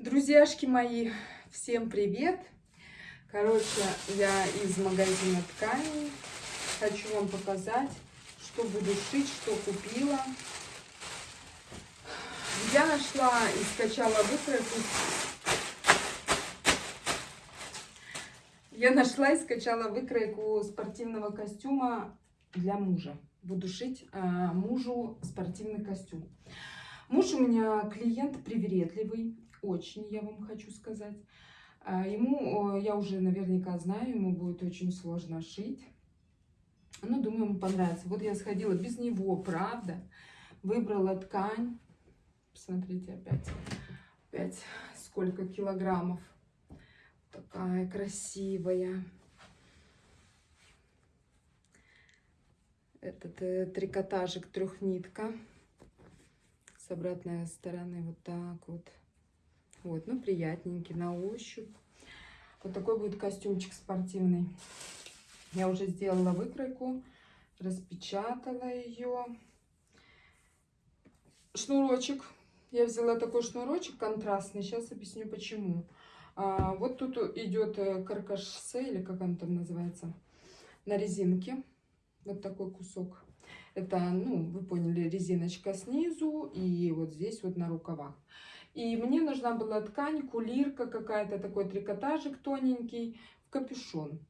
Друзьяшки мои, всем привет! Короче, я из магазина тканей. Хочу вам показать, что буду шить, что купила. Я нашла и скачала выкройку. Я нашла и скачала выкройку спортивного костюма для мужа. Буду шить а, мужу спортивный костюм. Муж у меня клиент привередливый, очень, я вам хочу сказать. А, ему, я уже наверняка знаю, ему будет очень сложно шить. Ну, думаю, ему понравится. Вот я сходила без него, правда. Выбрала ткань. Посмотрите опять. Опять сколько килограммов. Такая красивая. Этот э, трикотажик трехнитка. С обратной стороны вот так вот. Вот, ну, приятненький на ощупь. Вот такой будет костюмчик спортивный. Я уже сделала выкройку, распечатала ее. Шнурочек. Я взяла такой шнурочек контрастный. Сейчас объясню, почему. А, вот тут идет э, каркашсе, или как он там называется, на резинке. Вот такой кусок. Это, ну, вы поняли, резиночка снизу и вот здесь вот на рукавах. И мне нужна была ткань, кулирка какая-то, такой трикотажик тоненький, в капюшон,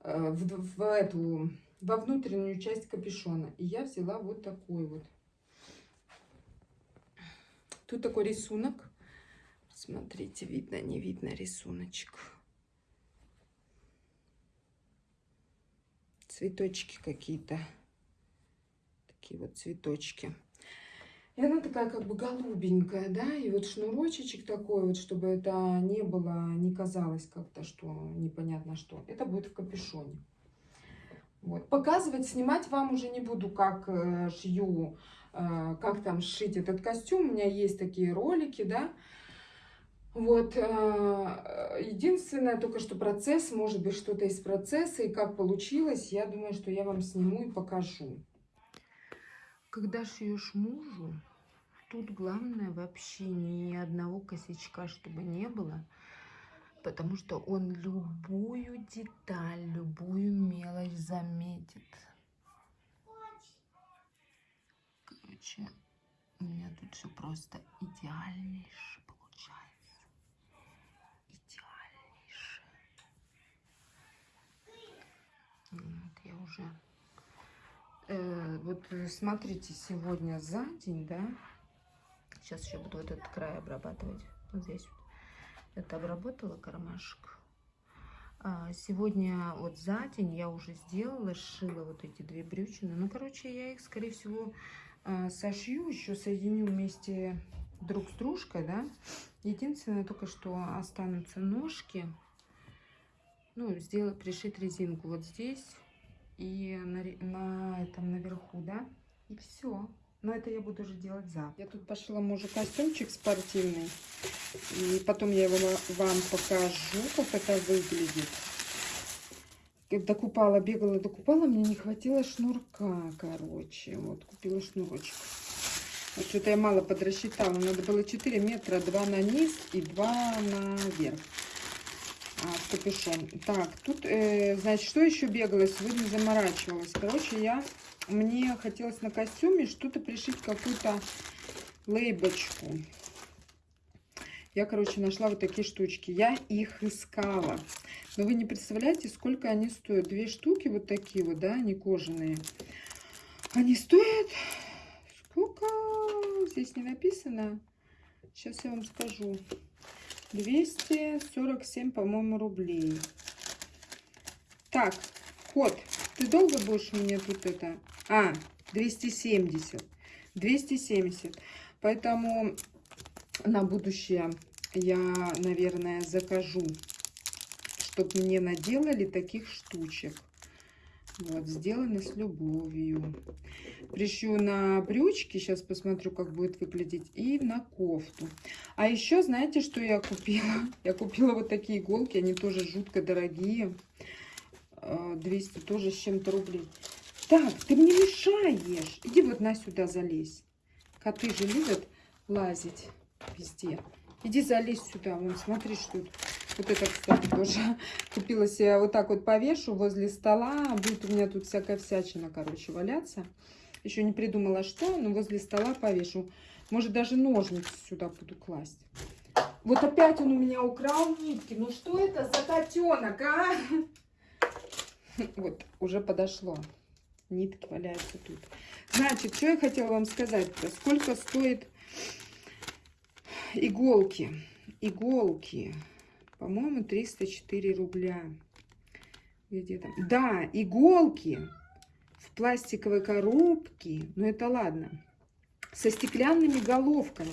э, в, в эту, во внутреннюю часть капюшона. И я взяла вот такой вот. Тут такой рисунок. Смотрите, видно, не видно рисуночек. Цветочки какие-то. Такие вот цветочки. И она такая как бы голубенькая, да, и вот шнурочек такой вот, чтобы это не было, не казалось как-то, что непонятно что. Это будет в капюшоне. Вот. Показывать, снимать вам уже не буду, как э, шью, э, как там сшить этот костюм. У меня есть такие ролики, да. Вот, э, единственное, только что процесс, может быть, что-то из процесса, и как получилось, я думаю, что я вам сниму и покажу. Когда шьешь мужу, тут главное вообще ни одного косячка, чтобы не было. Потому что он любую деталь, любую мелочь заметит. Короче, у меня тут все просто идеальнейше получается. Идеальнейше. Вот я уже Э, вот э, смотрите, сегодня за день, да, сейчас еще буду этот край обрабатывать, вот здесь вот. Это обработала кармашек. А сегодня вот за день я уже сделала, сшила вот эти две брючины. Ну, короче, я их, скорее всего, а, сошью, еще соединю вместе друг с дружкой, да. Единственное, только что останутся ножки. Ну, сделать, пришить резинку вот здесь и на, на этом наверху, да, и все. Но это я буду уже делать завтра. Я тут пошла мужу костюмчик спортивный, и потом я его вам покажу, как это выглядит. Докупала, бегала, докупала, мне не хватило шнурка, короче, вот, купила шнурочек. Вот что-то я мало подрасчитала, надо было 4 метра, 2 на низ и 2 наверх а, капюшон. Так, тут, э, значит, что еще бегала? Сегодня заморачивалась. Короче, я, мне хотелось на костюме что-то пришить, какую-то лейбочку. Я, короче, нашла вот такие штучки. Я их искала. Но вы не представляете, сколько они стоят. Две штуки вот такие вот, да, они кожаные. Они стоят... Сколько? Здесь не написано. Сейчас я вам скажу. 247, по-моему, рублей. Так, кот, ты долго будешь мне тут это... А, 270. 270. Поэтому на будущее я, наверное, закажу, чтобы мне наделали таких штучек. Вот, сделано с любовью. Пришью на брючки, сейчас посмотрю, как будет выглядеть, и на кофту. А еще, знаете, что я купила? Я купила вот такие иголки, они тоже жутко дорогие. 200 а, тоже с чем-то рублей. Так, ты мне мешаешь. Иди вот на сюда залезь. Коты же любят лазить везде. Иди залезь сюда, вон, смотри, что тут. Вот это, кстати, тоже купила себе, вот так вот повешу возле стола. Будет у меня тут всякая всячина, короче, валяться. Еще не придумала, что, но возле стола повешу. Может, даже ножницы сюда буду класть. Вот опять он у меня украл нитки. Ну что это за котенок, а? Вот, уже подошло. Нитки валяются тут. Значит, что я хотела вам сказать-то? Сколько стоит иголки? Иголки. По-моему, 304 рубля. Где там? Да, иголки в пластиковой коробке. Ну, это ладно. Со стеклянными головками.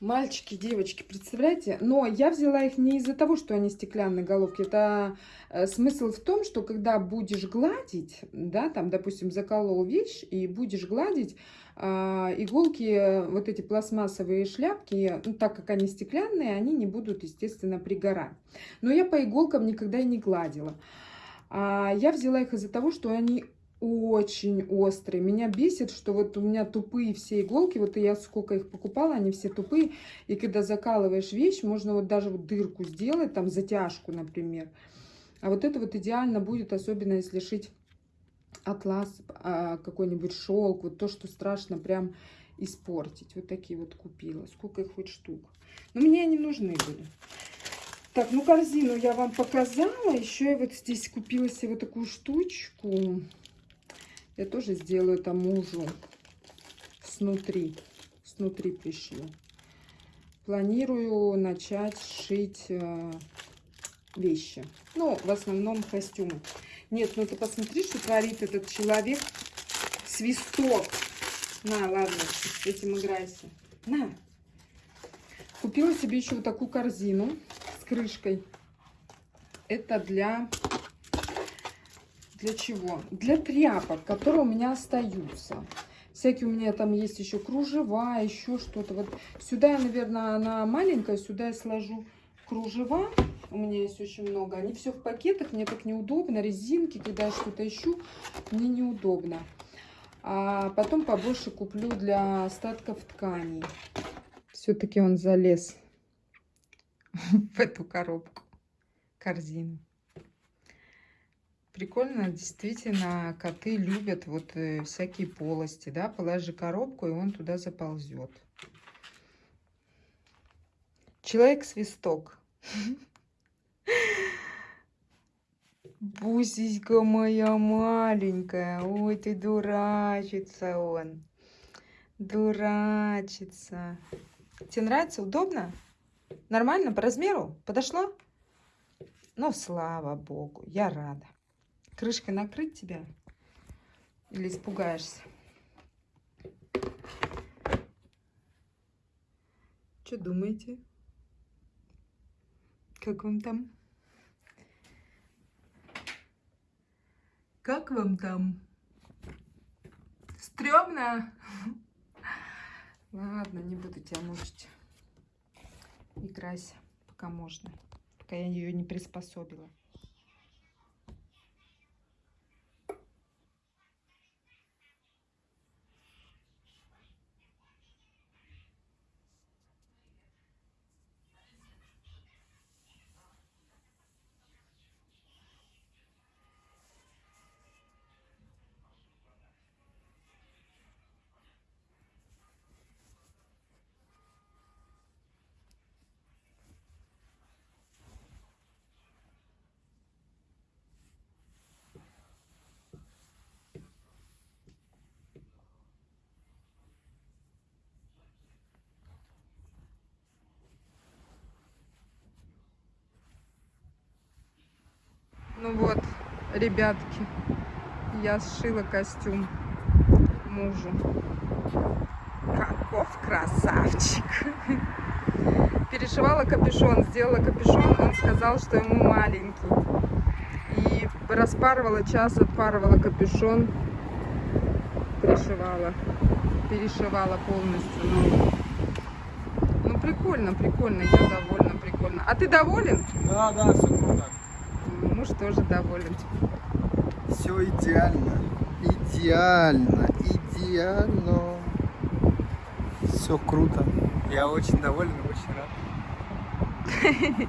Мальчики, девочки, представляете? Но я взяла их не из-за того, что они стеклянные головки. Это э, смысл в том, что когда будешь гладить, да, там, допустим, заколол вещь и будешь гладить, э, иголки, вот эти пластмассовые шляпки, ну, так как они стеклянные, они не будут, естественно, пригорать. Но я по иголкам никогда и не гладила. А я взяла их из-за того, что они очень острые. Меня бесит, что вот у меня тупые все иголки, вот я сколько их покупала, они все тупые. И когда закалываешь вещь, можно вот даже вот дырку сделать, там затяжку, например. А вот это вот идеально будет, особенно если шить атлас, а, какой-нибудь шелк, вот то, что страшно прям испортить. Вот такие вот купила. Сколько их хоть штук. Но мне они нужны были. Так, ну корзину я вам показала. Еще я вот здесь купила себе вот такую штучку. Я тоже сделаю это мужу снутри. Снутри пришью. Планирую начать шить э, вещи. Ну, в основном костюмы. Нет, ну ты посмотри, что творит этот человек. Свисток. На, ладно, этим играйся. На. Купила себе еще вот такую корзину с крышкой. Это для для чего? Для тряпок, которые у меня остаются. Всякие у меня там есть еще кружева, еще что-то. Вот сюда, наверное, она маленькая, сюда я сложу кружева. У меня есть очень много. Они все в пакетах, мне так неудобно. Резинки, когда я что-то ищу, мне неудобно. А потом побольше куплю для остатков тканей. Все-таки он залез в эту коробку, корзину. Прикольно, действительно, коты любят вот э, всякие полости, да, положи коробку, и он туда заползет. Человек-свисток. Бусечка моя маленькая. Ой, ты дурачится он. Дурачится. Тебе нравится? Удобно? Нормально? По размеру? Подошло? Ну, слава богу, я рада крышкой накрыть тебя? Или испугаешься? Что думаете? Как вам там? Как вам там? Стремно? Ладно, не буду тебя мучить. Играйся, пока можно. Пока я ее не приспособила. Ну вот, ребятки, я сшила костюм мужу. Каков красавчик! Перешивала капюшон, сделала капюшон, он сказал, что ему маленький. И распарывала час, отпарывала капюшон, пришивала, перешивала полностью. Ну, ну прикольно, прикольно, я довольна, прикольно. А ты доволен? Да, да, все муж тоже доволен. Все идеально. Идеально. Идеально. Все круто. Я очень доволен, очень рад.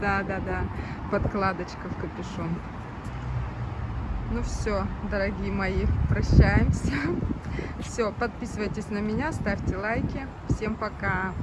Да, да, да. Подкладочка в капюшон. Ну все, дорогие мои, прощаемся. Все, подписывайтесь на меня, ставьте лайки. Всем пока.